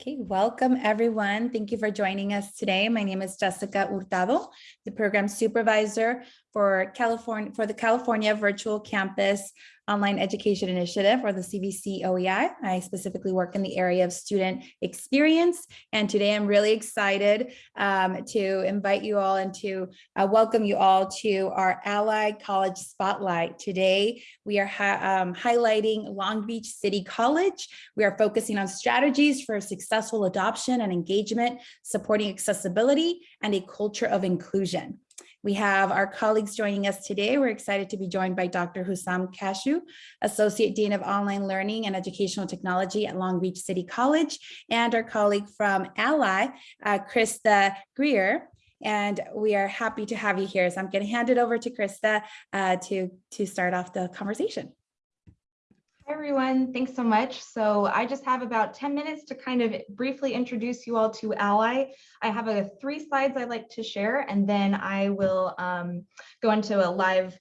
Okay, welcome everyone. Thank you for joining us today. My name is Jessica Hurtado, the program supervisor for California for the California Virtual Campus Online Education Initiative or the CVC OEI. I specifically work in the area of student experience. And today I'm really excited um, to invite you all and to uh, welcome you all to our Ally College Spotlight. Today, we are um, highlighting Long Beach City College. We are focusing on strategies for successful adoption and engagement, supporting accessibility and a culture of inclusion. We have our colleagues joining us today. We're excited to be joined by Dr. Hussam Kashu, Associate Dean of Online Learning and Educational Technology at Long Beach City College, and our colleague from Ally, uh, Krista Greer. And we are happy to have you here. So I'm going to hand it over to Krista uh, to, to start off the conversation. Everyone. Thanks so much. So I just have about 10 minutes to kind of briefly introduce you all to Ally. I have a three slides I'd like to share, and then I will um, go into a live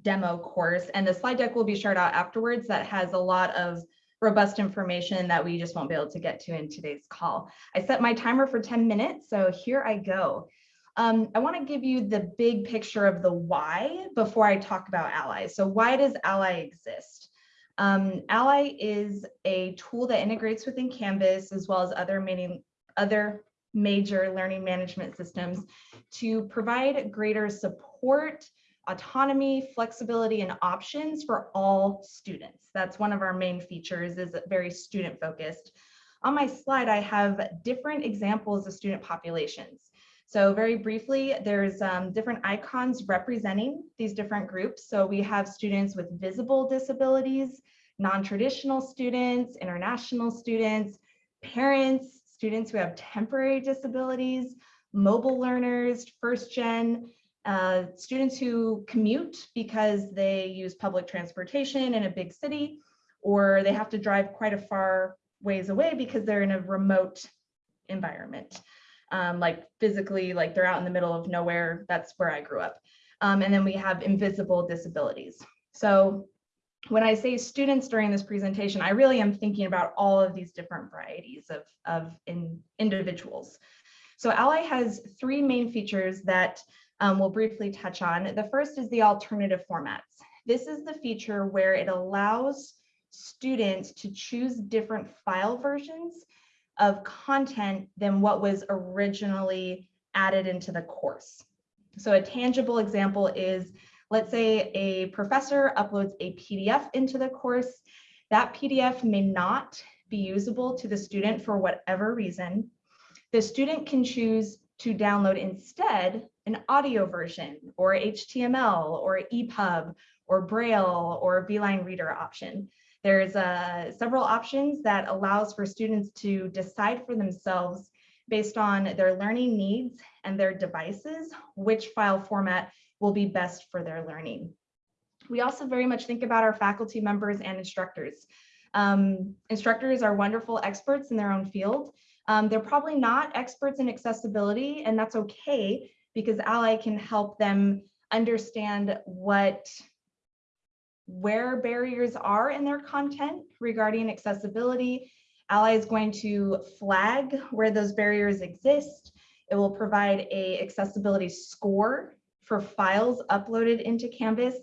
demo course. And the slide deck will be shared out afterwards that has a lot of robust information that we just won't be able to get to in today's call. I set my timer for 10 minutes, so here I go. Um, I want to give you the big picture of the why before I talk about Ally. So why does Ally exist? Um, Ally is a tool that integrates within Canvas as well as other, many, other major learning management systems to provide greater support, autonomy, flexibility, and options for all students. That's one of our main features is very student focused. On my slide, I have different examples of student populations. So very briefly, there's um, different icons representing these different groups. So we have students with visible disabilities, non-traditional students, international students, parents, students who have temporary disabilities, mobile learners, first gen, uh, students who commute because they use public transportation in a big city, or they have to drive quite a far ways away because they're in a remote environment um, like physically, like they're out in the middle of nowhere. That's where I grew up. Um, and then we have invisible disabilities. So when I say students during this presentation, I really am thinking about all of these different varieties of, of in, individuals. So Ally has three main features that um, we'll briefly touch on. The first is the alternative formats. This is the feature where it allows students to choose different file versions of content than what was originally added into the course. So a tangible example is, let's say a professor uploads a PDF into the course. That PDF may not be usable to the student for whatever reason. The student can choose to download instead an audio version or HTML or EPUB or Braille or Beeline Reader option. There's uh, several options that allows for students to decide for themselves based on their learning needs and their devices, which file format will be best for their learning. We also very much think about our faculty members and instructors. Um, instructors are wonderful experts in their own field. Um, they're probably not experts in accessibility, and that's okay because Ally can help them understand what where barriers are in their content regarding accessibility. Ally is going to flag where those barriers exist. It will provide a accessibility score for files uploaded into Canvas.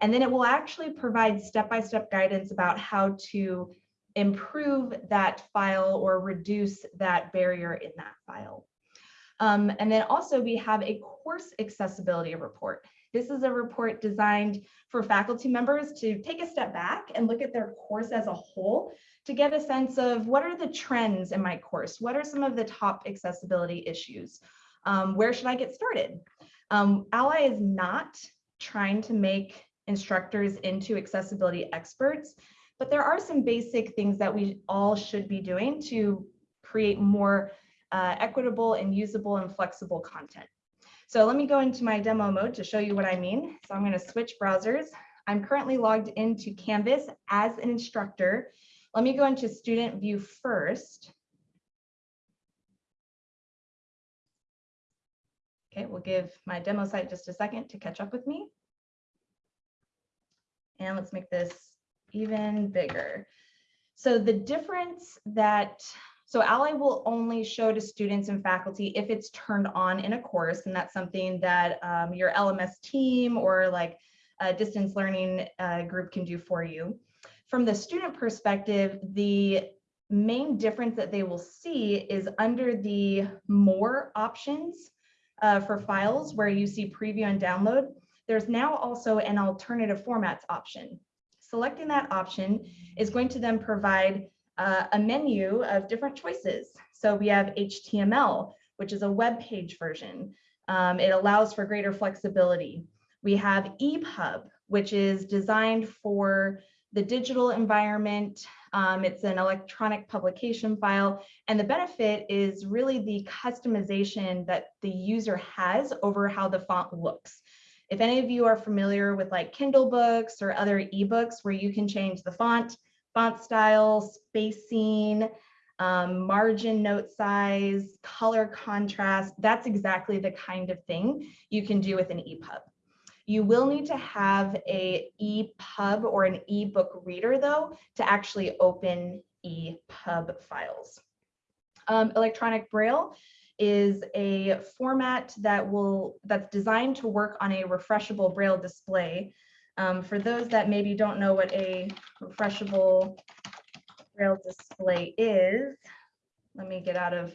And then it will actually provide step-by-step -step guidance about how to improve that file or reduce that barrier in that file. Um, and then also we have a course accessibility report. This is a report designed for faculty members to take a step back and look at their course as a whole to get a sense of what are the trends in my course? What are some of the top accessibility issues? Um, where should I get started? Um, Ally is not trying to make instructors into accessibility experts, but there are some basic things that we all should be doing to create more uh, equitable and usable and flexible content. So let me go into my demo mode to show you what I mean. So I'm going to switch browsers. I'm currently logged into Canvas as an instructor. Let me go into student view first. Okay, we'll give my demo site just a second to catch up with me. And let's make this even bigger. So the difference that So Ally will only show to students and faculty if it's turned on in a course, and that's something that um, your LMS team or like a distance learning uh, group can do for you. From the student perspective, the main difference that they will see is under the more options uh, for files where you see preview and download, there's now also an alternative formats option. Selecting that option is going to then provide uh, a menu of different choices. So we have HTML, which is a web page version. Um, it allows for greater flexibility. We have EPUB, which is designed for the digital environment. Um, it's an electronic publication file. And the benefit is really the customization that the user has over how the font looks. If any of you are familiar with like Kindle books or other ebooks where you can change the font, font style, spacing, um, margin note size, color contrast, that's exactly the kind of thing you can do with an EPUB. You will need to have a EPUB or an ebook reader though to actually open EPUB files. Um, electronic Braille is a format that will that's designed to work on a refreshable Braille display. Um, for those that maybe don't know what a refreshable Braille display is, let me get out of,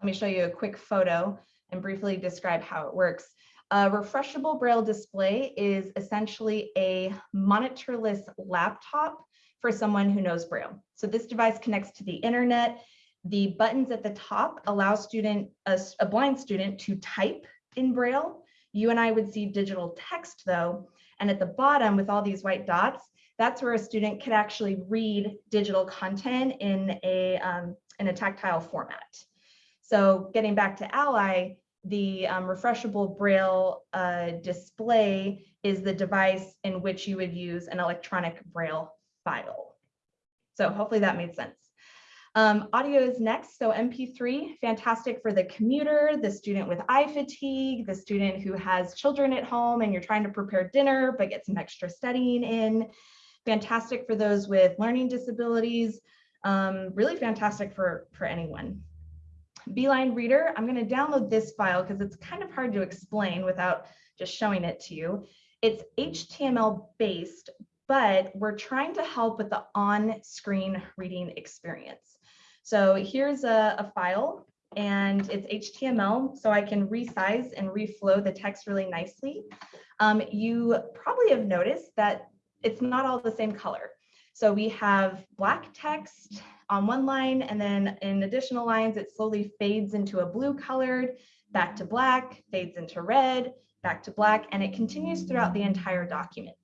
let me show you a quick photo and briefly describe how it works. A refreshable Braille display is essentially a monitorless laptop for someone who knows Braille. So this device connects to the internet. The buttons at the top allow student, a, a blind student to type in Braille. You and I would see digital text though. And at the bottom with all these white dots, that's where a student could actually read digital content in a, um, in a tactile format. So getting back to Ally, the um, refreshable Braille uh, display is the device in which you would use an electronic Braille file. So hopefully that made sense. Um, audio is next, so MP3, fantastic for the commuter, the student with eye fatigue, the student who has children at home and you're trying to prepare dinner but get some extra studying in. Fantastic for those with learning disabilities, um, really fantastic for, for anyone. Beeline Reader, I'm going to download this file because it's kind of hard to explain without just showing it to you. It's HTML based, but we're trying to help with the on-screen reading experience. So here's a, a file and it's HTML, so I can resize and reflow the text really nicely. Um, you probably have noticed that it's not all the same color. So we have black text on one line, and then in additional lines, it slowly fades into a blue colored, back to black, fades into red, back to black, and it continues throughout the entire document.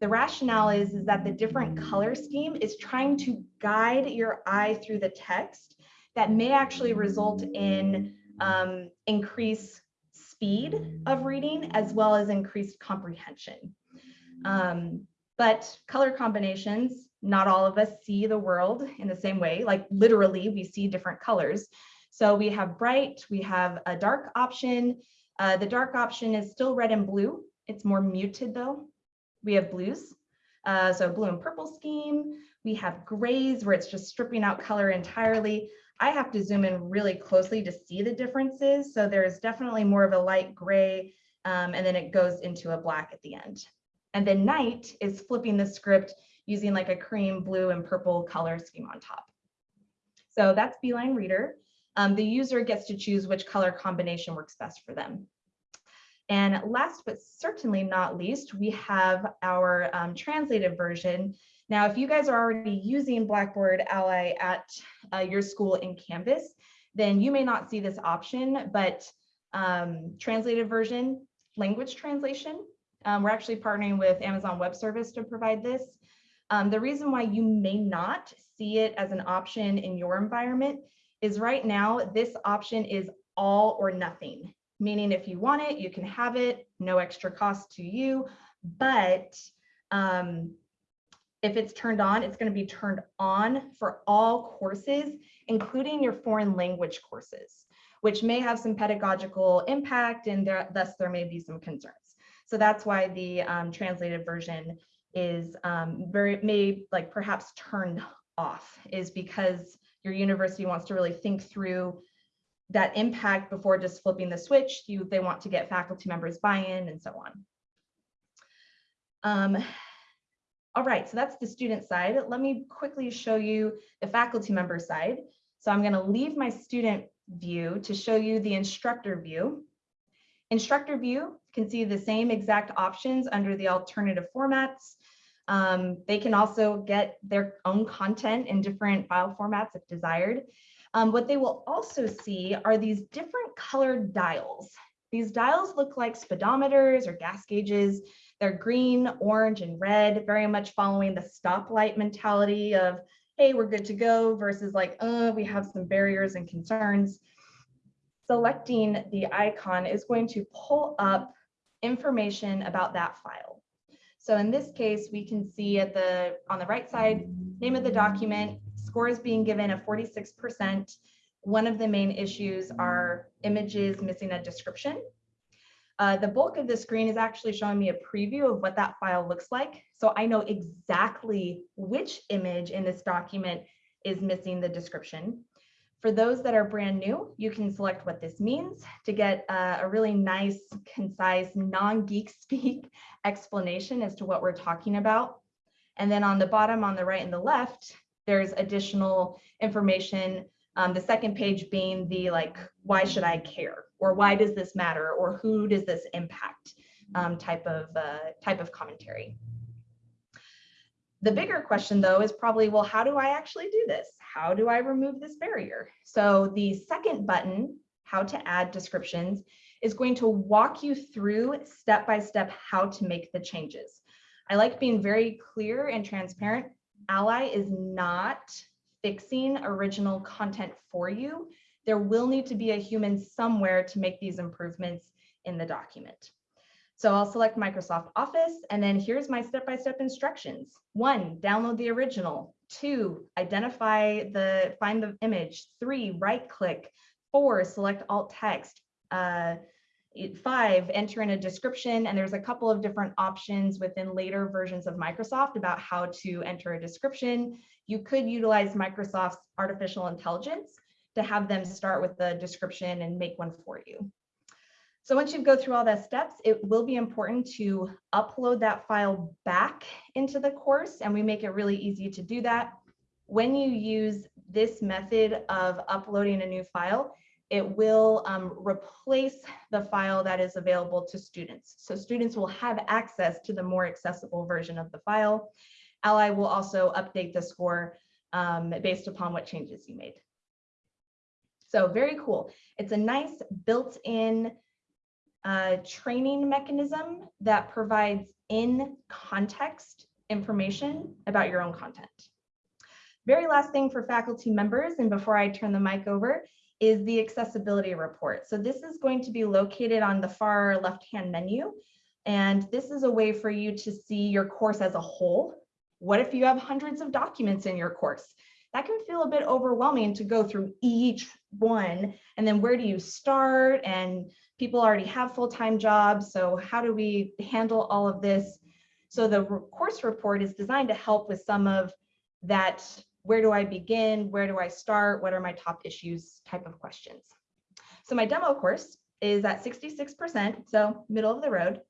The rationale is, is that the different color scheme is trying to guide your eye through the text that may actually result in um, increased speed of reading as well as increased comprehension. Um, but color combinations not all of us see the world in the same way, like literally we see different colors. So we have bright, we have a dark option. Uh, the dark option is still red and blue. It's more muted though. We have blues, uh, so blue and purple scheme. We have grays where it's just stripping out color entirely. I have to zoom in really closely to see the differences. So there's definitely more of a light gray um, and then it goes into a black at the end. And then night is flipping the script using like a cream, blue, and purple color scheme on top. So that's Beeline Reader. Um, the user gets to choose which color combination works best for them. And last but certainly not least, we have our um, translated version. Now, if you guys are already using Blackboard Ally at uh, your school in Canvas, then you may not see this option, but um, translated version, language translation. Um, we're actually partnering with Amazon Web Service to provide this. Um, the reason why you may not see it as an option in your environment is right now, this option is all or nothing, meaning if you want it, you can have it, no extra cost to you, but um, if it's turned on, it's going to be turned on for all courses, including your foreign language courses, which may have some pedagogical impact and there, thus there may be some concerns. So that's why the um, translated version is um, very may like perhaps turned off is because your university wants to really think through that impact before just flipping the switch. You, they want to get faculty members buy-in and so on. Um, all right, so that's the student side. Let me quickly show you the faculty member side. So I'm gonna leave my student view to show you the instructor view. Instructor view can see the same exact options under the alternative formats. Um, they can also get their own content in different file formats if desired. Um, what they will also see are these different colored dials. These dials look like speedometers or gas gauges. They're green, orange, and red, very much following the stoplight mentality of, hey, we're good to go versus like, uh, we have some barriers and concerns. Selecting the icon is going to pull up information about that file. So in this case, we can see at the on the right side, name of the document, score is being given a 46%. One of the main issues are images missing a description. Uh, the bulk of the screen is actually showing me a preview of what that file looks like. So I know exactly which image in this document is missing the description. For those that are brand new, you can select what this means to get a, a really nice, concise, non-geek speak explanation as to what we're talking about. And then on the bottom, on the right and the left, there's additional information. Um, the second page being the like, why should I care? Or why does this matter? Or who does this impact um, type of uh, type of commentary. The bigger question though is probably, well, how do I actually do this? How do I remove this barrier? So the second button, how to add descriptions, is going to walk you through step by step how to make the changes. I like being very clear and transparent. Ally is not fixing original content for you. There will need to be a human somewhere to make these improvements in the document. So I'll select Microsoft Office and then here's my step-by-step -step instructions. One, download the original. Two, identify the, find the image. Three, right click. Four, select alt text. Uh, five, enter in a description. And there's a couple of different options within later versions of Microsoft about how to enter a description. You could utilize Microsoft's artificial intelligence to have them start with the description and make one for you. So once you go through all the steps, it will be important to upload that file back into the course and we make it really easy to do that. When you use this method of uploading a new file, it will um, replace the file that is available to students. So students will have access to the more accessible version of the file. Ally will also update the score um, based upon what changes you made. So very cool. It's a nice built-in uh, training mechanism that provides in context information about your own content. Very last thing for faculty members, and before I turn the mic over, is the accessibility report. So this is going to be located on the far left-hand menu. And this is a way for you to see your course as a whole. What if you have hundreds of documents in your course? That can feel a bit overwhelming to go through each one. And then where do you start? And people already have full-time jobs. So how do we handle all of this? So the course report is designed to help with some of that where do I begin? Where do I start? What are my top issues type of questions? So my demo course is at 66%, so middle of the road.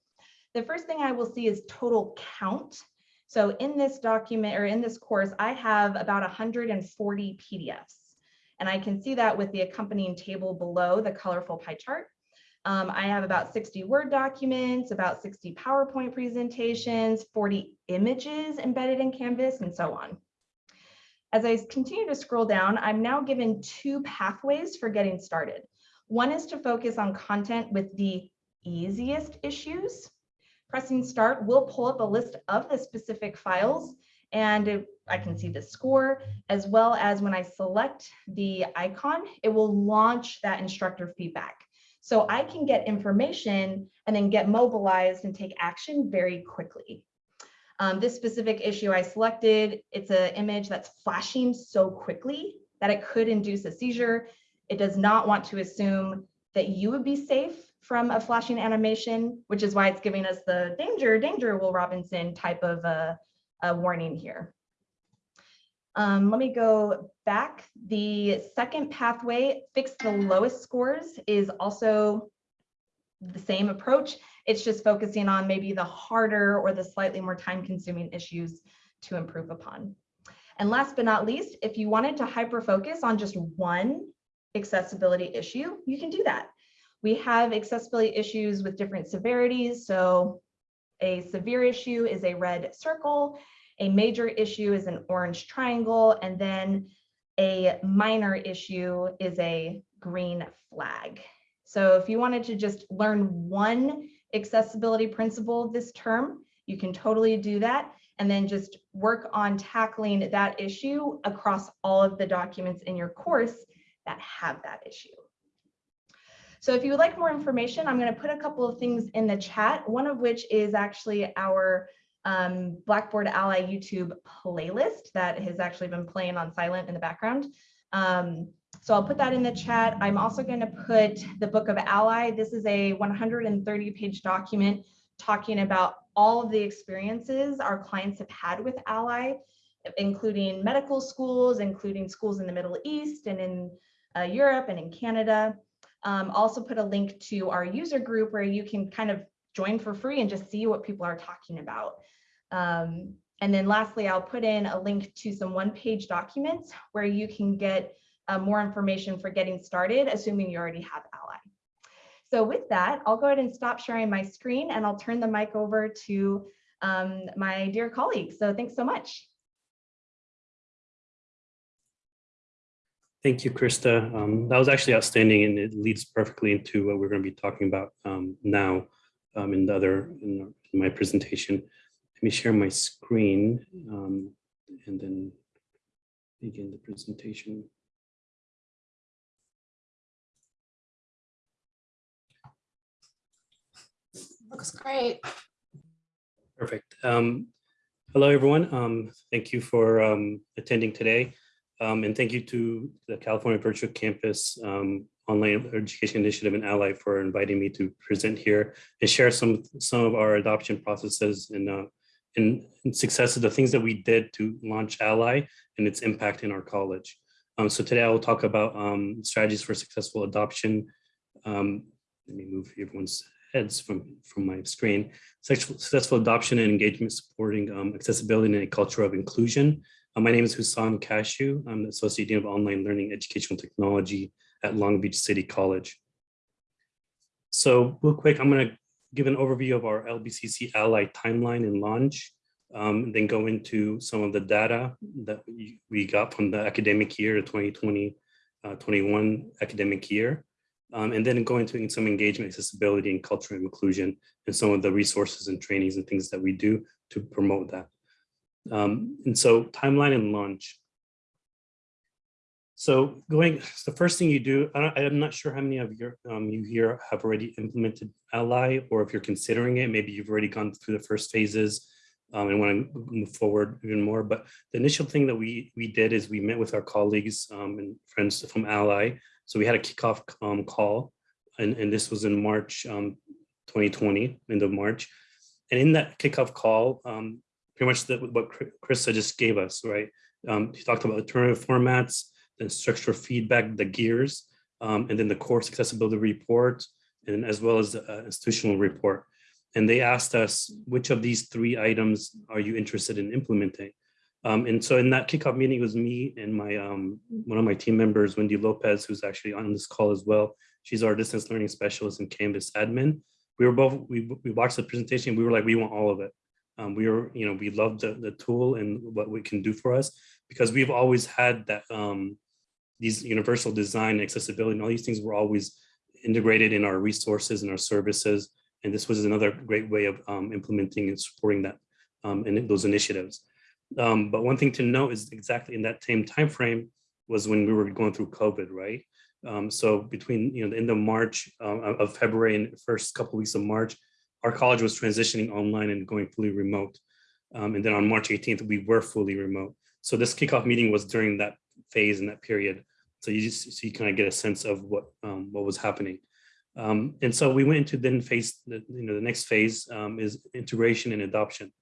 The first thing I will see is total count. So in this document or in this course, I have about 140 PDFs. And I can see that with the accompanying table below the colorful pie chart. Um, I have about 60 Word documents, about 60 PowerPoint presentations, 40 images embedded in Canvas, and so on. As I continue to scroll down, I'm now given two pathways for getting started. One is to focus on content with the easiest issues. Pressing start will pull up a list of the specific files and I can see the score as well as when I select the icon, it will launch that instructor feedback. So I can get information and then get mobilized and take action very quickly. Um, this specific issue I selected, it's an image that's flashing so quickly that it could induce a seizure. It does not want to assume that you would be safe from a flashing animation, which is why it's giving us the danger, danger, Will Robinson type of a, a warning here. Um, let me go back. The second pathway, fix the lowest scores, is also the same approach. It's just focusing on maybe the harder or the slightly more time consuming issues to improve upon. And last but not least, if you wanted to hyper focus on just one accessibility issue, you can do that. We have accessibility issues with different severities. So a severe issue is a red circle, a major issue is an orange triangle, and then a minor issue is a green flag. So if you wanted to just learn one accessibility principle this term, you can totally do that and then just work on tackling that issue across all of the documents in your course that have that issue. So if you would like more information, I'm going to put a couple of things in the chat, one of which is actually our um, Blackboard Ally YouTube playlist that has actually been playing on silent in the background. Um, so I'll put that in the chat. I'm also going to put the Book of Ally. This is a 130 page document talking about all of the experiences our clients have had with Ally, including medical schools, including schools in the Middle East and in uh, Europe and in Canada. Um, also put a link to our user group where you can kind of join for free and just see what people are talking about. Um, and then lastly, I'll put in a link to some one-page documents where you can get uh, more information for getting started, assuming you already have Ally. So with that, I'll go ahead and stop sharing my screen and I'll turn the mic over to um, my dear colleagues. So thanks so much. Thank you, Krista. Um, that was actually outstanding and it leads perfectly into what we're going to be talking about um, now um, in the other in, my presentation. Let me share my screen um, and then begin the presentation. Looks great. Perfect. Um, hello, everyone. Um, thank you for um, attending today. Um, and thank you to the California Virtual Campus um, Online Education Initiative and Ally for inviting me to present here and share some, some of our adoption processes and, uh, and, and successes, the things that we did to launch Ally and its impact in our college. Um, so today I will talk about strategies for successful adoption. Let me move everyone's heads from, from my screen. Sexual, successful adoption and engagement supporting um, accessibility and a culture of inclusion. Uh, my name is Hussam Kashu. I'm the Associate Dean of Online Learning Educational Technology at Long Beach City College. So real quick, I'm going to give an overview of our LBCC Ally timeline and launch, um, then go into some of the data that we got from the academic year, the 2020-21 uh, academic year um, and then go into some engagement, accessibility, and cultural inclusion, and some of the resources and trainings and things that we do to promote that. Um, and so timeline and launch. So going, the first thing you do, I am not sure how many of your um, you here have already implemented Ally, or if you're considering it, maybe you've already gone through the first phases um, and want to move forward even more. But the initial thing that we we did is we met with our colleagues um, and friends from Ally so we had a kickoff um, call, and, and this was in March um, 2020, end of March. And in that kickoff call, um, pretty much the, what Krista just gave us, right? Um, he talked about alternative formats, then structural feedback, the gears, um, and then the course accessibility report, and as well as the uh, institutional report. And they asked us, which of these three items are you interested in implementing? Um, and so in that kickoff meeting, it was me and my um, one of my team members, Wendy Lopez, who's actually on this call as well. She's our distance learning specialist and Canvas admin. We were both, we, we watched the presentation. We were like, we want all of it. Um, we were, you know, we love the, the tool and what we can do for us because we've always had that, um, these universal design accessibility and all these things were always integrated in our resources and our services. And this was another great way of um, implementing and supporting that um, and those initiatives. Um, but one thing to note is exactly in that same time frame was when we were going through COVID, right? Um, so between you know the end of March, uh, of February and first couple of weeks of March, our college was transitioning online and going fully remote. Um, and then on March 18th, we were fully remote. So this kickoff meeting was during that phase and that period. So you just so you kind of get a sense of what um, what was happening. Um, and so we went into then phase, you know, the next phase um, is integration and adoption.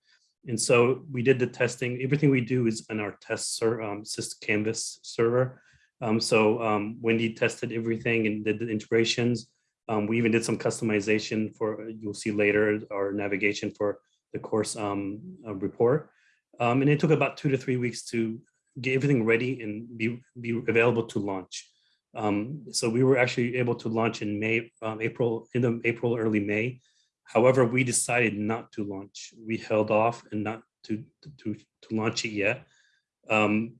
And so we did the testing. Everything we do is on our test ser- um, sys Canvas server. Um, so um, Wendy tested everything and did the integrations. Um, we even did some customization for, you'll see later, our navigation for the course um, uh, report. Um, and it took about two to three weeks to get everything ready and be, be available to launch. Um, so we were actually able to launch in May, um, April, in the April, early May. However, we decided not to launch. We held off and not to, to, to launch it yet. Um,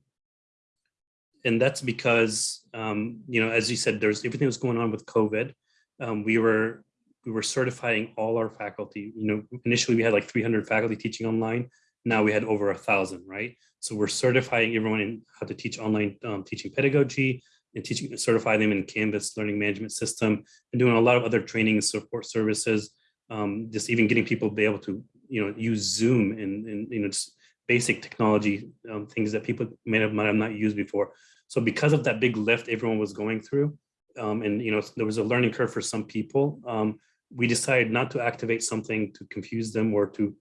and that's because, um, you know, as you said, there's everything was going on with COVID. Um, we were we were certifying all our faculty. You know, initially we had like 300 faculty teaching online. Now we had over a thousand, right? So we're certifying everyone in how to teach online um, teaching pedagogy and teaching, certify them in Canvas learning management system and doing a lot of other training and support services. Um, just even getting people to be able to, you know, use Zoom and, and you know, just basic technology um, things that people may have, might have not used before. So because of that big lift everyone was going through, um, and you know, there was a learning curve for some people, um, we decided not to activate something to confuse them or to,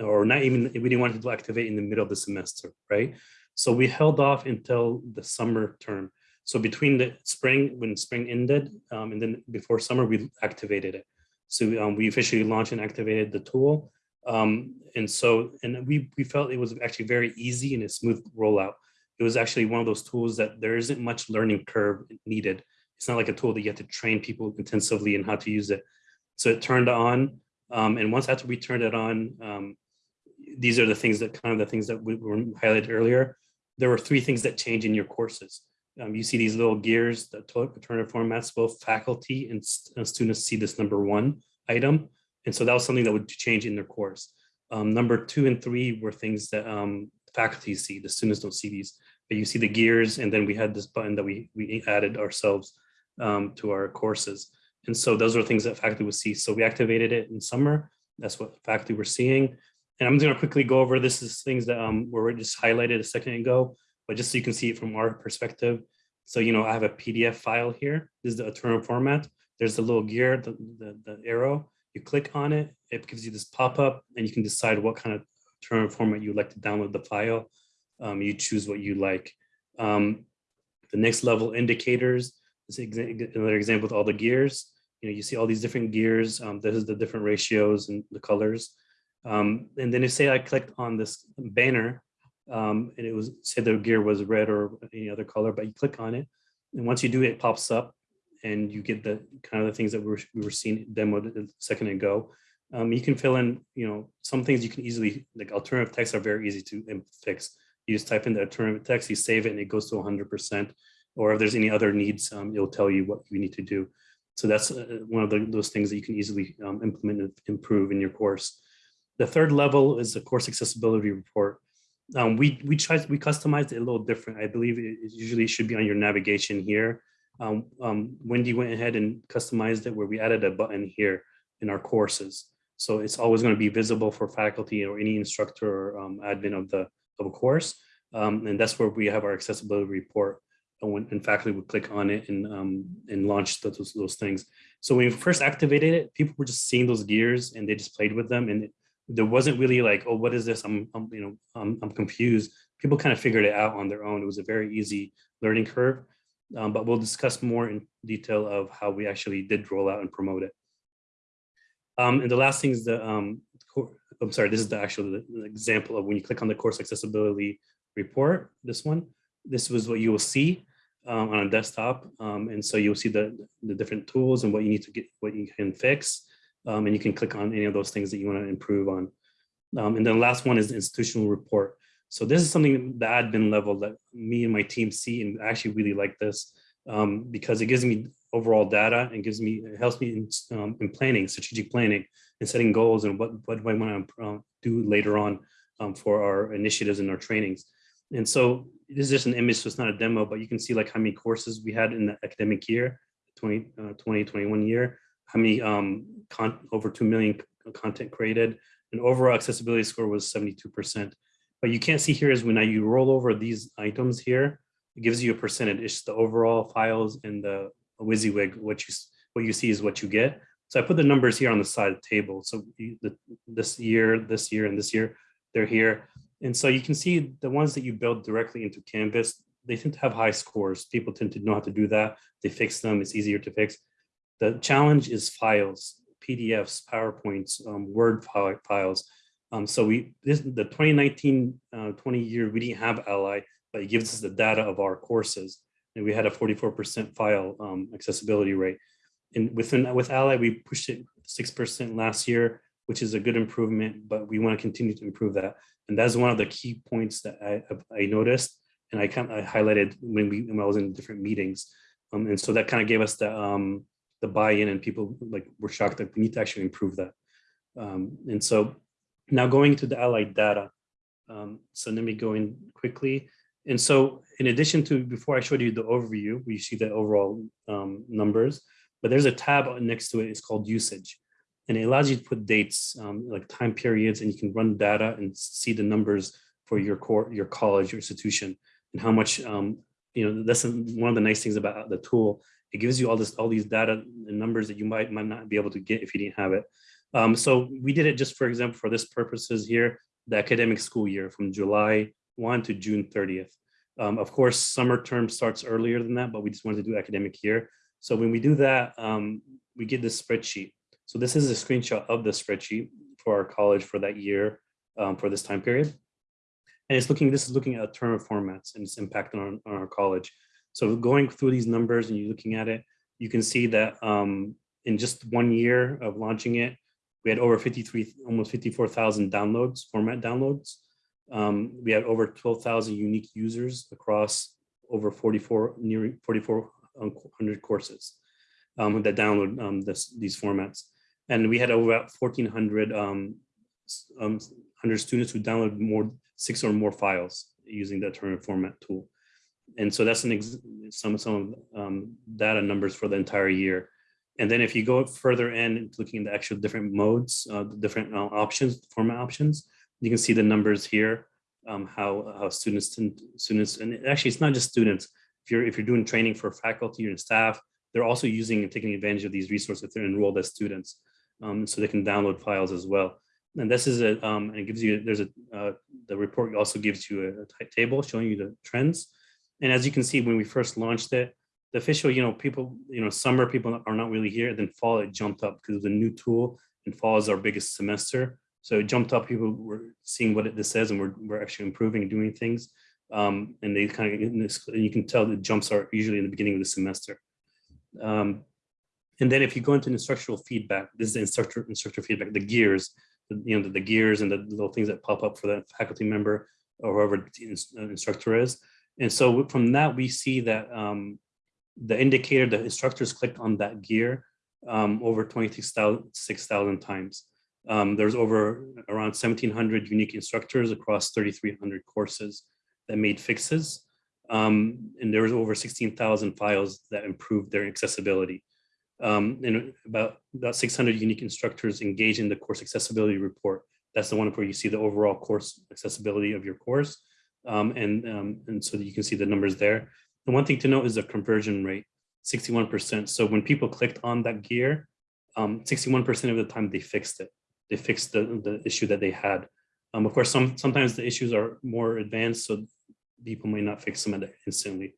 or not even, we didn't want to activate in the middle of the semester, right? So we held off until the summer term. So between the spring, when spring ended, um, and then before summer, we activated it. So um, we officially launched and activated the tool. Um, and so, and we, we felt it was actually very easy and a smooth rollout. It was actually one of those tools that there isn't much learning curve needed. It's not like a tool that you have to train people intensively in how to use it. So it turned on. Um, and once after we turned it on, um, these are the things that kind of the things that we were highlighted earlier. There were three things that change in your courses. Um, you see these little gears that turn it formats, both faculty and st students see this number one item. And so that was something that would change in their course. Um, number two and three were things that um, faculty see, the students don't see these, but you see the gears and then we had this button that we, we added ourselves um, to our courses. And so those are things that faculty would see. So we activated it in summer. That's what faculty were seeing. And I'm gonna quickly go over, this is things that um, were just highlighted a second ago, but just so you can see it from our perspective. So, you know, I have a PDF file here. This is the eternal format. There's the little gear, the, the, the arrow. You click on it, it gives you this pop-up and you can decide what kind of term format you like to download the file. Um, you choose what you like. Um, the next level indicators, this is another example with all the gears. You know, you see all these different gears. Um, this is the different ratios and the colors. Um, and then you say I clicked on this banner um, and it was say the gear was red or any other color, but you click on it. And once you do it, pops up and you get the kind of the things that we were, we were seeing demoed a second ago. Um, you can fill in, you know, some things you can easily, like alternative text are very easy to fix. You just type in the alternative text, you save it and it goes to 100%. Or if there's any other needs, um, it'll tell you what you need to do. So that's uh, one of the, those things that you can easily um, implement and improve in your course. The third level is the course accessibility report. Um, we we tried we customized it a little different. I believe it, it usually should be on your navigation here. Um, um, Wendy went ahead and customized it where we added a button here in our courses. So it's always going to be visible for faculty or any instructor or um, admin of the of a course. Um, and that's where we have our accessibility report. And when and faculty would click on it and um, and launch those, those things. So when we first activated it, people were just seeing those gears and they just played with them. And it, there wasn't really like, oh, what is this? I'm, I'm you know, I'm, I'm confused. People kind of figured it out on their own. It was a very easy learning curve. Um, but we'll discuss more in detail of how we actually did roll out and promote it. Um, and the last thing is the, um, I'm sorry, this is the actual example of when you click on the course accessibility report, this one, this was what you will see um, on a desktop. Um, and so you'll see the, the different tools and what you need to get, what you can fix. Um, and you can click on any of those things that you want to improve on. Um, and then the last one is the institutional report. So this is something that the admin level that me and my team see and actually really like this um, because it gives me overall data and gives me, it helps me in, um, in planning, strategic planning and setting goals and what, what do I want to uh, do later on um, for our initiatives and our trainings. And so this is just an image, so it's not a demo, but you can see like how many courses we had in the academic year, 20, uh, 2021 year, how many um, over 2 million content created, and overall accessibility score was 72%. But you can't see here is when you roll over these items here, it gives you a percentage. It's the overall files and the WYSIWYG, what you what you see is what you get. So I put the numbers here on the side of the table. So the, this year, this year, and this year, they're here. And so you can see the ones that you build directly into Canvas, they tend to have high scores. People tend to know how to do that. They fix them, it's easier to fix. The challenge is files, PDFs, PowerPoints, um, Word files. Um, so we, this, the 2019, uh, 20 year, we didn't have Ally, but it gives us the data of our courses. And we had a 44% file um, accessibility rate. And within, with Ally, we pushed it 6% last year, which is a good improvement, but we want to continue to improve that. And that's one of the key points that I, I noticed and I kind of I highlighted when we, when I was in different meetings. Um, and so that kind of gave us the, um, the buy-in and people like were shocked that we need to actually improve that. Um, and so now going to the Ally data. Um, so let me go in quickly. And so in addition to, before I showed you the overview, we see the overall um, numbers, but there's a tab next to it, it's called usage. And it allows you to put dates, um, like time periods, and you can run data and see the numbers for your core, your college, your institution, and how much, um, you know, that's one of the nice things about the tool. It gives you all this, all these data and numbers that you might, might not be able to get if you didn't have it. Um, so we did it just, for example, for this purposes here, the academic school year from July 1 to June 30th. Um, of course, summer term starts earlier than that, but we just wanted to do academic year. So when we do that, um, we get this spreadsheet. So this is a screenshot of the spreadsheet for our college for that year, um, for this time period. And it's looking, this is looking at term of formats and its impact on, on our college. So going through these numbers and you're looking at it, you can see that um, in just one year of launching it, we had over 53, almost 54,000 downloads, format downloads. Um, we had over 12,000 unique users across over 44, near 4,400 courses um, that download um, this, these formats. And we had over 1,400 um, um, 100 students who download more, six or more files using the alternative format tool. And so that's an some, some um, data numbers for the entire year. And then if you go further in, looking at the actual different modes, uh, the different uh, options, format options, you can see the numbers here, um, how how students students, and actually it's not just students. If you're if you're doing training for faculty and staff, they're also using and taking advantage of these resources if they're enrolled as students, um, so they can download files as well. And this is a um, and it gives you there's a uh, the report also gives you a, a table showing you the trends. And as you can see, when we first launched it, the official, you know, people, you know, summer people are not really here. Then fall, it jumped up because it was a new tool and fall is our biggest semester. So it jumped up, people were seeing what it, this says and we're, we're actually improving and doing things. Um, and they kind of, you can tell the jumps are usually in the beginning of the semester. Um, and then if you go into instructional feedback, this is the instructor, instructor feedback, the gears, the, you know, the, the gears and the little things that pop up for that faculty member or whoever the instructor is. And so from that, we see that um, the indicator, the instructors clicked on that gear um, over 26,000 times. Um, there's over around 1,700 unique instructors across 3,300 courses that made fixes. Um, and there was over 16,000 files that improved their accessibility. Um, and about, about 600 unique instructors engaged in the course accessibility report. That's the one where you see the overall course accessibility of your course. Um, and, um, and so you can see the numbers there. The one thing to note is the conversion rate, 61%. So when people clicked on that gear, 61% of the time they fixed it. They fixed the, the issue that they had. Um, of course, some sometimes the issues are more advanced, so people may not fix them instantly.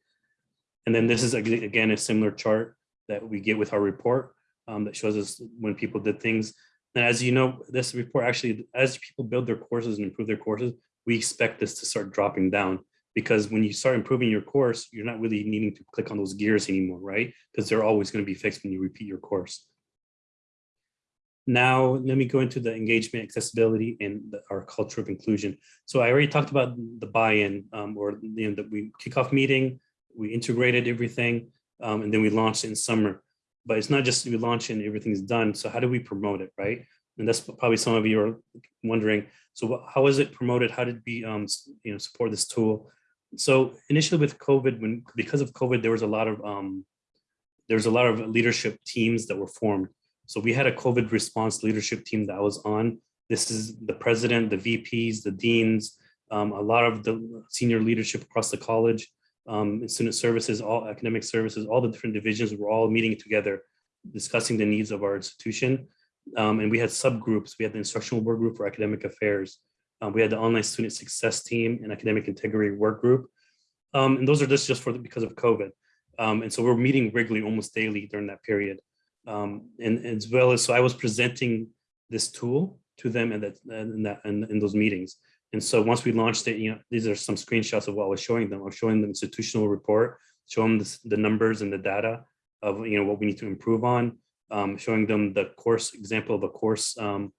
And then this is again a similar chart that we get with our report um, that shows us when people did things. And as you know, this report actually, as people build their courses and improve their courses, we expect this to start dropping down because when you start improving your course, you're not really needing to click on those gears anymore, right? Because they're always going to be fixed when you repeat your course. Now, let me go into the engagement, accessibility, and the, our culture of inclusion. So I already talked about the buy-in um, or you know, that we kickoff meeting, we integrated everything, um, and then we launched in summer. But it's not just we launch and everything's done. So how do we promote it, right? And that's probably some of you are wondering. So how is it promoted? How did we um, you know, support this tool? So initially with COVID, when because of COVID, there was a lot of um, there was a lot of leadership teams that were formed. So we had a COVID response leadership team that I was on. This is the president, the VPs, the deans, um, a lot of the senior leadership across the college, um, student services, all academic services, all the different divisions were all meeting together, discussing the needs of our institution. Um, and we had subgroups. We had the instructional work group for academic affairs. Uh, we had the online student success team and academic integrity work group. Um, and those are just, just for the, because of COVID. Um, and so we're meeting regularly, almost daily during that period. Um, and, as well as, so I was presenting this tool to them and that, and that, and in those meetings. And so once we launched it, you know, these are some screenshots of what I was showing them. I was showing the institutional report, showing the, the numbers and the data of, you know, what we need to improve on, um, showing them the course example of a course, um,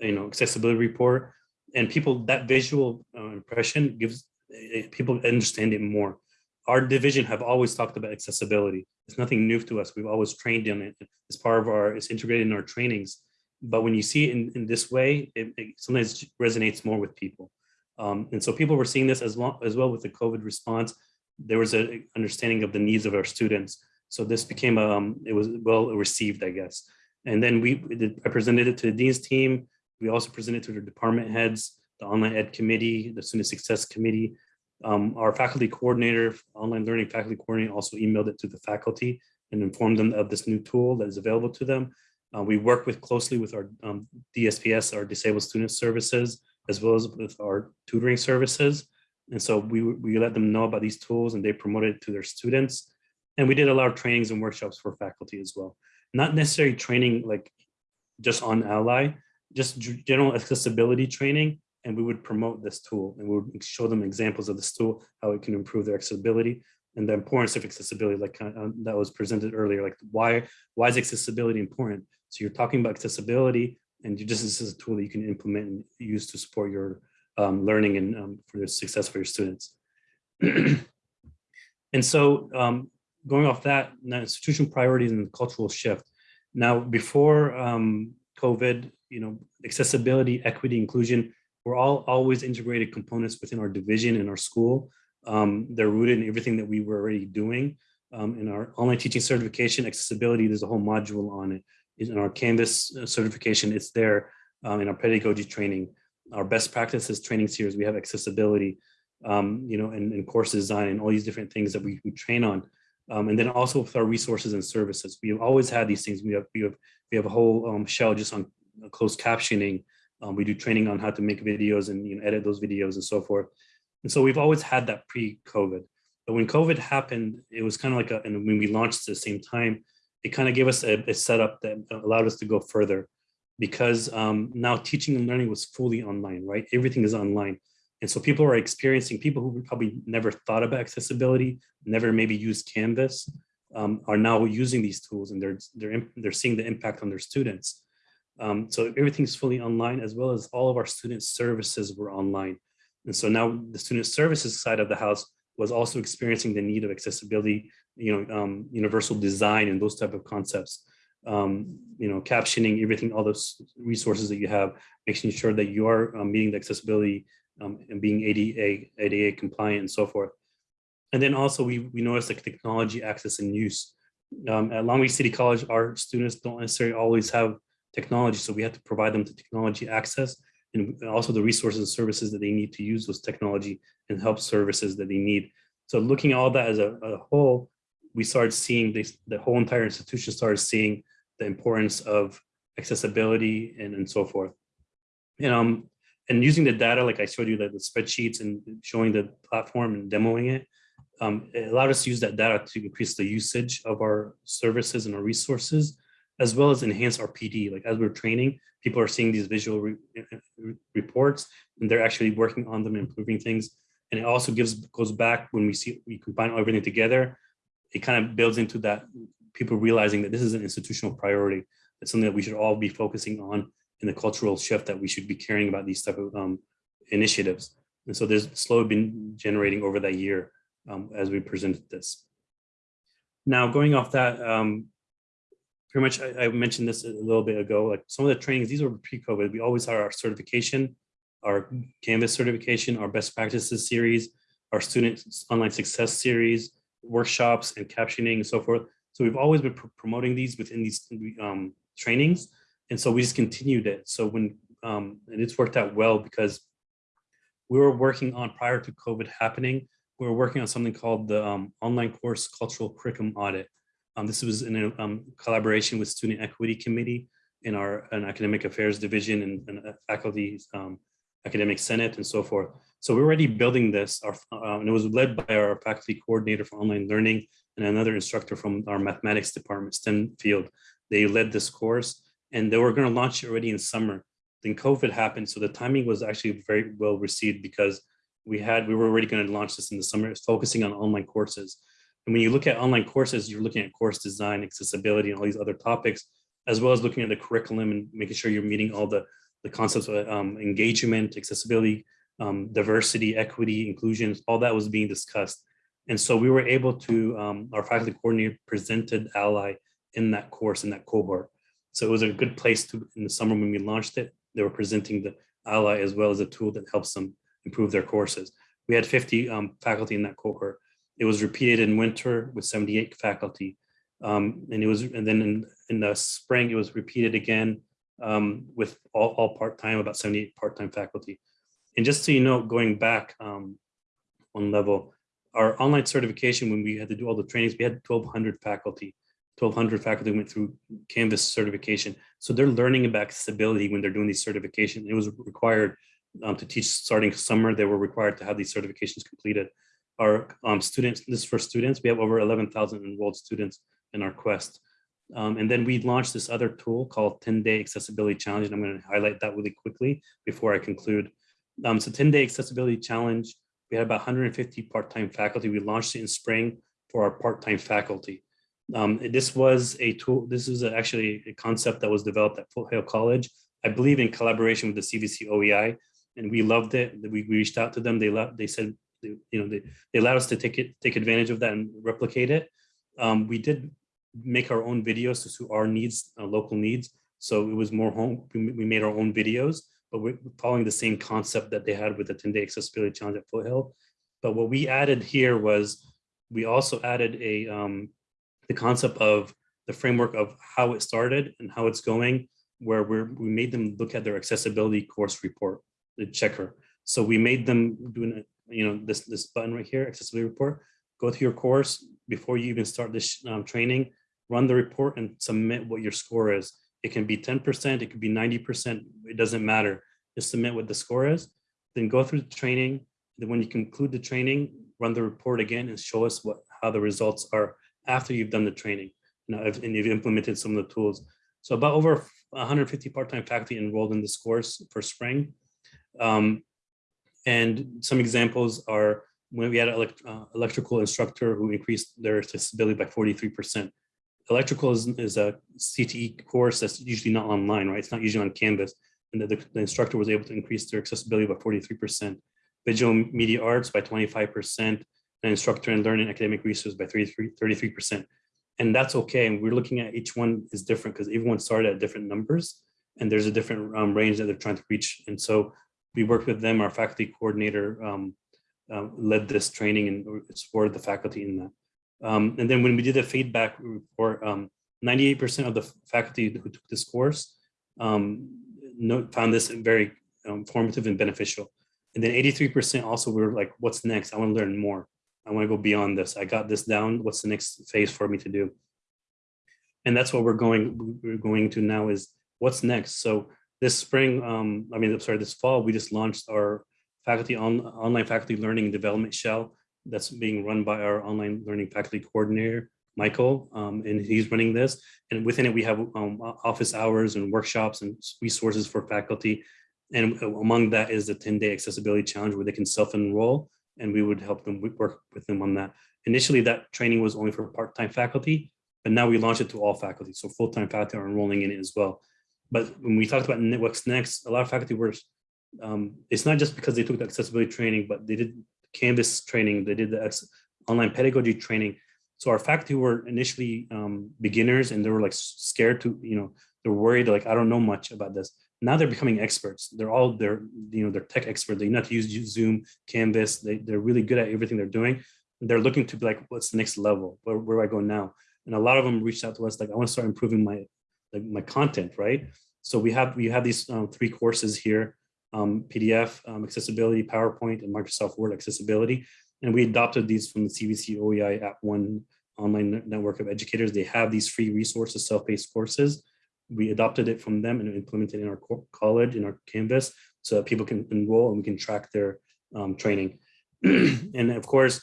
you know, accessibility report. And people, that visual uh, impression gives eh, people understand it more. Our division have always talked about accessibility. It's nothing new to us. We've always trained in it as part of our, it's integrated in our trainings. But when you see it in, in this way, it, it sometimes resonates more with people. Um, and so people were seeing this as, long, as well with the COVID response. There was an understanding of the needs of our students. So this became, um, it was well received, I guess. And then we, I presented it to the Dean's team. We also presented to the department heads, the online ed committee, the student success committee. Um, our faculty coordinator, online learning faculty coordinator also emailed it to the faculty and informed them of this new tool that is available to them. Uh, we work with closely with our um, DSPS, our disabled student services, as well as with our tutoring services. And so we, we let them know about these tools and they promoted it to their students. And we did a lot of trainings and workshops for faculty as well. Not necessarily training like just on Ally, just general accessibility training. And we would promote this tool and we would show them examples of this tool, how it can improve their accessibility and the importance of accessibility like uh, that was presented earlier, like why, why is accessibility important? So you're talking about accessibility and you just this is a tool that you can implement and use to support your um, learning and um, for the success for your students. and so um, going off that, now institutional priorities and cultural shift. Now, before um, COVID, you know, accessibility, equity, inclusion, were all always integrated components within our division and our school. Um, they're rooted in everything that we were already doing. Um, in our online teaching certification, accessibility, there's a whole module on it in our Canvas uh, certification, it's there um, in our pedagogy training. Our best practices training series, we have accessibility, um, you know, and, and, course design and all these different things that we, we train on. Um, and then also with our resources and services, we have always had these things. We have we have we have a whole um, shell just on closed captioning. Um, we do training on how to make videos and you know, edit those videos and so forth. And so we've always had that pre-COVID. But when COVID happened, it was kind of like a, and when we launched at the same time, it kind of gave us a, a, setup that allowed us to go further because um, now teaching and learning was fully online, right? Everything is online. And so people are experiencing, people who probably never thought about accessibility, never maybe used Canvas, um, are now using these tools and they're, they're, they're seeing the impact on their students. Um, so everything's fully online as well as all of our student services were online. And so now the student services side of the house was also experiencing the need of accessibility you know, um, universal design and those type of concepts. Um, you know, captioning everything, all those resources that you have, making sure that you are um, meeting the accessibility um, and being ADA, ADA compliant and so forth. And then also we, we noticed like technology access and use. Um, at Long Beach City College, our students don't necessarily always have technology, so we have to provide them the technology access and also the resources and services that they need to use those technology and help services that they need. So looking at all that as a, a whole, we started seeing this, the whole entire institution started seeing the importance of accessibility and, and so forth. And, um, and using the data, like I showed you that the spreadsheets and showing the platform and demoing it, um, it allowed us to use that data to increase the usage of our services and our resources, as well as enhance our PD. Like as we're training, people are seeing these visual re reports and they're actually working on them, improving things. And it also gives goes back when we see we combine everything together it kind of builds into that people realizing that this is an institutional priority. It's something that we should all be focusing on in the cultural shift that we should be caring about these type of um, initiatives. And so there's slowly been generating over that year um, as we presented this. Now going off that, um, pretty much I, I, mentioned this a little bit ago, like some of the trainings, these were pre-COVID, we always had our certification, our Canvas certification, our best practices series, our student online success series, workshops and captioning and so forth. So we've always been pr promoting these within these um, trainings. And so we just continued it. So when, um, and it's worked out well because we were working on prior to COVID happening, we were working on something called the um, online course cultural curriculum audit. Um, this was in a um, collaboration with Student Equity Committee in our an academic affairs division and, and faculty um, academic senate and so forth. So we're already building this, our, uh, and it was led by our faculty coordinator for online learning and another instructor from our mathematics department, STEM field. They led this course and they were going to launch it already in summer. Then COVID happened, so the timing was actually very well received because we had we were already going to launch this in the summer, focusing on online courses. And when you look at online courses, you're looking at course design, accessibility, and all these other topics, as well as looking at the curriculum and making sure you're meeting all the, the concepts of um, engagement, accessibility, um, diversity, equity, inclusion, all that was being discussed. And so we were able to, um, our faculty coordinator presented Ally in that course, in that cohort. So it was a good place to, in the summer when we launched it, they were presenting the Ally as well as a tool that helps them improve their courses. We had 50 um, faculty in that cohort. It was repeated in winter with 78 faculty. Um, and it was, and then in, in the spring, it was repeated again um, with all, all part-time, about 78 part-time faculty. And just so you know, going back um, one level, our online certification, when we had to do all the trainings, we had 1200 faculty. 1200 faculty went through Canvas certification. So they're learning about accessibility when they're doing these certification. It was required um, to teach starting summer, they were required to have these certifications completed. Our um, students, this is for students, we have over 11,000 enrolled students in our quest. Um, and then we launched this other tool called 10 day accessibility challenge. And I'm going to highlight that really quickly before I conclude. Um, so 10 day accessibility challenge, we had about 150 part-time faculty. We launched it in spring for our part-time faculty. Um, this was a tool, this is actually a concept that was developed at Foothill College, I believe in collaboration with the CVC OEI, and we loved it. We, we reached out to them. They they said, you know, they, they allowed us to take it, take advantage of that and replicate it. Um, we did make our own videos to suit our needs, uh, local needs. So it was more home, we, we made our own videos, but we're following the same concept that they had with the 10 day accessibility challenge at Foothill. But what we added here was we also added a um, the concept of the framework of how it started and how it's going, where we made them look at their accessibility course report, the checker. So we made them doing, you know, this, this button right here, accessibility report, go to your course before you even start this um, training, run the report and submit what your score is. It can be 10%, it could be 90%, it doesn't matter. Just submit what the score is, then go through the training. Then when you conclude the training, run the report again and show us what how the results are after you've done the training you know, and you've implemented some of the tools. So about over 150 part-time faculty enrolled in this course for spring. Um, and some examples are when we had an elect uh, electrical instructor who increased their accessibility by 43%. Electrical is, is, a CTE course that's usually not online, right? It's not usually on Canvas. And the, the instructor was able to increase their accessibility by 43%. Visual media arts by 25%, and instructor and learning academic resource by 33%. And that's okay. And we're looking at each one is different because everyone started at different numbers and there's a different um, range that they're trying to reach. And so we worked with them, our faculty coordinator um, uh, led this training and supported the faculty in that. Um, and then when we did the feedback report, 98% um, of the faculty who took this course um, found this very um, formative and beneficial. And then 83% also were like, what's next? I want to learn more. I want to go beyond this. I got this down. What's the next phase for me to do? And that's what we're going we're going to now is what's next. So this spring, um, I mean, I'm sorry, this fall, we just launched our faculty on online faculty learning development shell that's being run by our online learning faculty coordinator, Michael, um, and he's running this. And within it, we have um, office hours and workshops and resources for faculty. And among that is the 10 day accessibility challenge where they can self-enroll and we would help them work with them on that. Initially, that training was only for part-time faculty, but now we launched it to all faculty. So full-time faculty are enrolling in it as well. But when we talked about what's next, a lot of faculty were, um, it's not just because they took the accessibility training, but they did Canvas training, they did the online pedagogy training. So our faculty were initially um, beginners and they were like scared to, you know, they're worried, like, I don't know much about this now they're becoming experts. They're all they're you know they're tech experts. They know to use Zoom, Canvas. They they're really good at everything they're doing. They're looking to be like, what's the next level? Where, where do I go now? And a lot of them reached out to us like, I want to start improving my like my content, right? So we have we have these um, three courses here: um, PDF, um, accessibility, PowerPoint, and Microsoft Word accessibility. And we adopted these from the CVC OEI at one online network of educators. They have these free resources, self-paced courses we adopted it from them and implemented in our college, in our Canvas. so that people can enroll and we can track their um, training. and of course,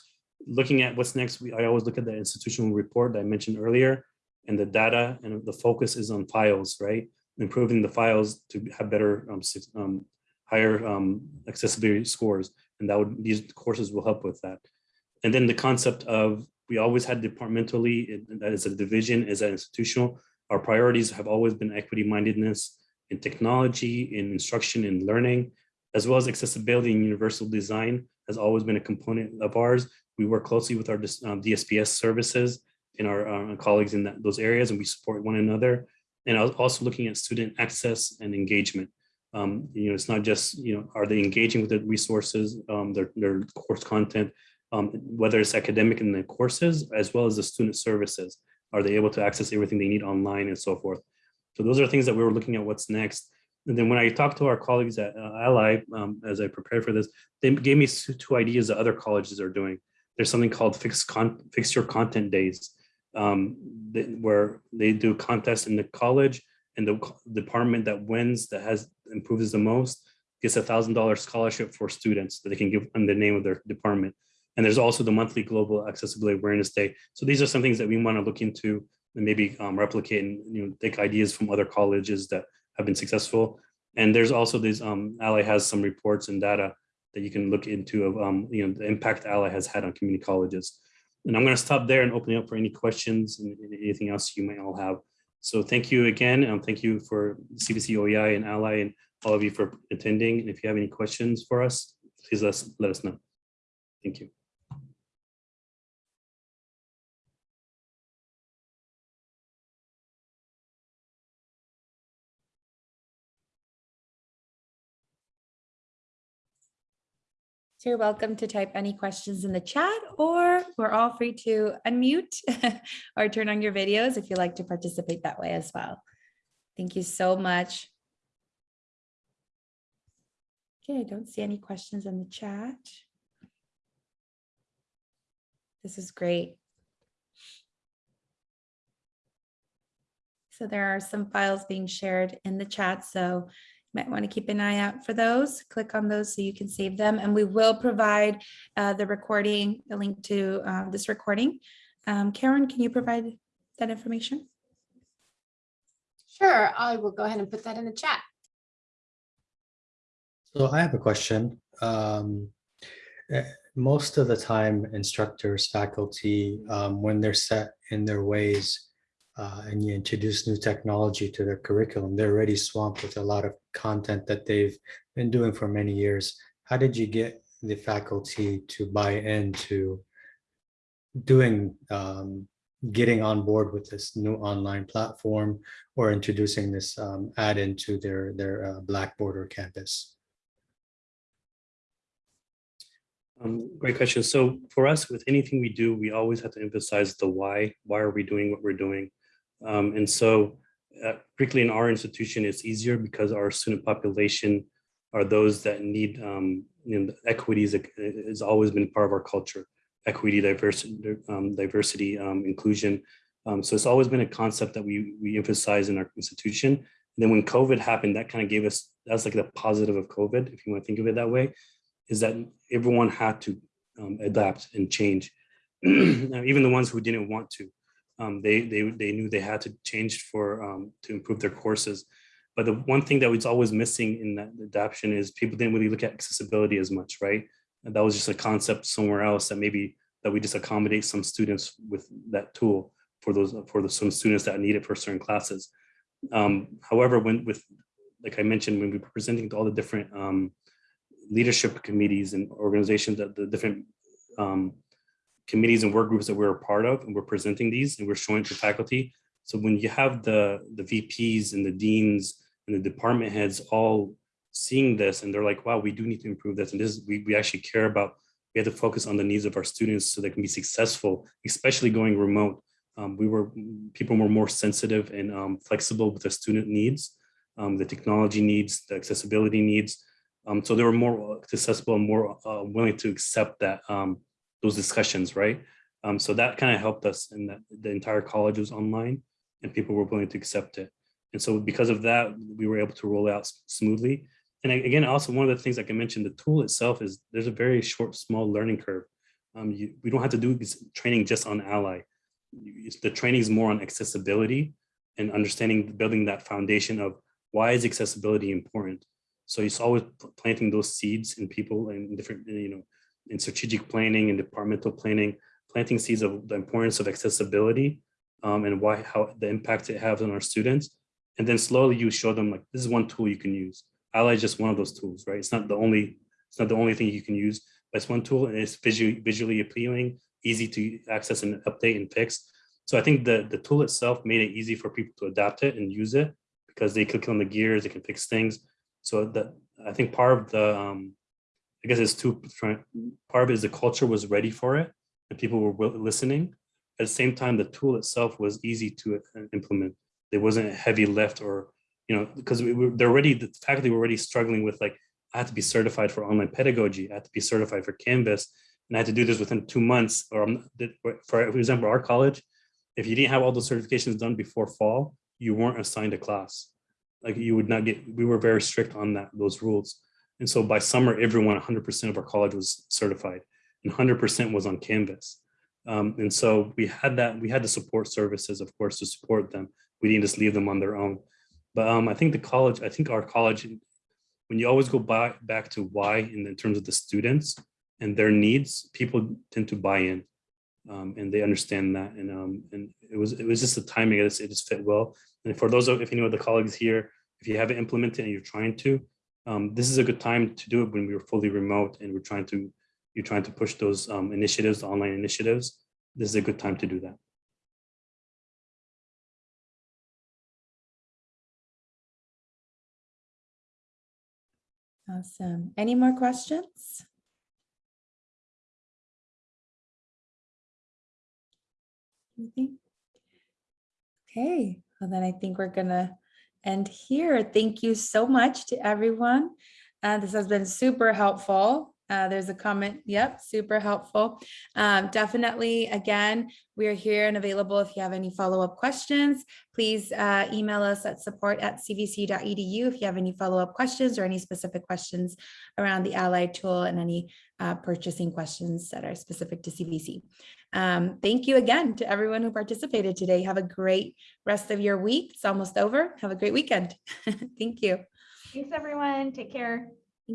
looking at what's next, we, I always look at the institutional report that I mentioned earlier and the data and the focus is on files, right? Improving the files to have better, um, um, higher um, accessibility scores. And that would, these courses will help with that. And then the concept of, we always had departmentally, it- that is a division, is an institutional. Our priorities have always been equity mindedness in technology, in instruction and learning, as well as accessibility and universal design has always been a component of ours. We work closely with our um, DSPS services and our uh, colleagues in that, those areas, and we support one another. And I was also looking at student access and engagement. Um, you know, it's not just, you know, are they engaging with the resources, um, their, their course content, um, whether it's academic in the courses, as well as the student services. Are they able to access everything they need online and so forth? So those are things that we were looking at what's next. And then when I talked to our colleagues at uh, Ally, um, as I prepared for this, they gave me two ideas that other colleges are doing. There's something called con, fix your content days, um, where they do contests in the college and the department that wins, that has improves the most, gets a thousand dollar scholarship for students that they can give in the name of their department. And there's also the monthly Global Accessibility Awareness Day. So these are some things that we want to look into and maybe um, replicate and you know take ideas from other colleges that have been successful. And there's also this um, Ally has some reports and data that you can look into of um, you know the impact Ally has had on community colleges. And I'm going to stop there and open it up for any questions and anything else you might all have. So thank you again, and thank you for CVC OEI and Ally and all of you for attending. And if you have any questions for us, please let us, let us know. Thank you. So you're welcome to type any questions in the chat or we're all free to unmute or turn on your videos if you like to participate that way as well. Thank you so much. Okay, I don't see any questions in the chat. This is great. So there are some files being shared in the chat, so might want to keep an eye out for those. Click on those so you can save them, and we will provide uh, the recording, the link to uh, this recording. Um, Karen, can you provide that information? Sure, I will go ahead and put that in the chat. So I have a question. Um, eh, most of the time, instructors, faculty, um, when they're set in their ways uh, and you introduce new technology to their curriculum, they're already swamped with a lot of content that they've been doing for many years. How did you get the faculty to buy into doing, um, getting on board with this new online platform or introducing this um, add-in to their, their uh, Blackboard or Canvas? Um, great question. So for us, with anything we do, we always have to emphasize the why. Why are we doing what we're doing? Um, and so, uh, particularly in our institution, it's easier because our student population are those that need, um, you know, equity has always been part of our culture. Equity, diversity, um, diversity, um, inclusion. Um, so it's always been a concept that we we emphasize in our institution. And then when COVID happened, that kind of gave us that's like the positive of COVID, if you want to think of it that way is that everyone had to um, adapt and change. Even the ones who didn't want to, um, they, they, they knew they had to change for, um, to improve their courses. But the one thing that was always missing in that adaptation is people didn't really look at accessibility as much, right? And that was just a concept somewhere else that maybe that we just accommodate some students with that tool for those, for the, some students that need it for certain classes. Um, however, when with, like I mentioned, when we were presenting to all the different um, leadership committees and organizations that the different um, committees and work groups that we're a part of, and we're presenting these and we're showing to faculty. So when you have the, the VPs and the deans and the department heads all seeing this and they're like, wow, we do need to improve this. And this, we, we actually care about, we have to focus on the needs of our students so they can be successful, especially going remote. Um, we were, people were more sensitive and um, flexible with the student needs, um, the technology needs, the accessibility needs. Um, so they were more accessible and more uh, willing to accept that um, those discussions, right? Um, so that kind of helped us that the entire college was online and people were willing to accept it. And so because of that, we were able to roll out smoothly. And again, also one of the things like I mentioned, the tool itself is there's a very short, small learning curve. Um, you, we don't have to do training just on Ally. The training is more on accessibility and understanding, building that foundation of why is accessibility important? So it's always planting those seeds in people and different, you know, in strategic planning and departmental planning, planting seeds of the importance of accessibility um, and why, how the impact it has on our students. And then slowly you show them like, this is one tool you can use. Ally is just one of those tools, right? It's not the only, it's not the only thing you can use, but it's one tool and it's visually, visually appealing, easy to access and update and fix. So I think the, the tool itself made it easy for people to adapt it and use it because they click on the gears, they can fix things. So that, I think part of the, um, I guess it's two, part of it is the culture was ready for it and people were listening. At the same time, the tool itself was easy to uh, implement. There wasn't a heavy lift or, you know, because we were, they're already, the faculty were already struggling with like, I had to be certified for online pedagogy, I had to be certified for Canvas, and I had to do this within two months, or for example, our college, if you didn't have all those certifications done before fall, you weren't assigned a class. Like you would not get, we were very strict on that, those rules. And so by summer, everyone, hundred percent of our college was certified and hundred percent was on Canvas. Um, and so we had that, we had the support services, of course, to support them. We didn't just leave them on their own. But um, I think the college, I think our college, when you always go back, back to why in, in terms of the students and their needs, people tend to buy in. Um, and they understand that. And um, and it was it was just the timing. It just, it just fit well. And for those of if any of the colleagues here, if you haven't implemented and you're trying to, um, this is a good time to do it when we were fully remote and we're trying to you're trying to push those um, initiatives, the online initiatives. This is a good time to do that. Awesome. Any more questions? Anything? Okay, well then I think we're gonna end here. Thank you so much to everyone. Uh, this has been super helpful. Uh, there's a comment, yep, super helpful. Um, definitely, again, we are here and available if you have any follow-up questions. Please uh, email us at support at cvc.edu if you have any follow-up questions or any specific questions around the Ally tool and any uh, purchasing questions that are specific to CVC. Um, thank you again to everyone who participated today. Have a great rest of your week. It's almost over. Have a great weekend. Thank you. Thanks, everyone. Take care.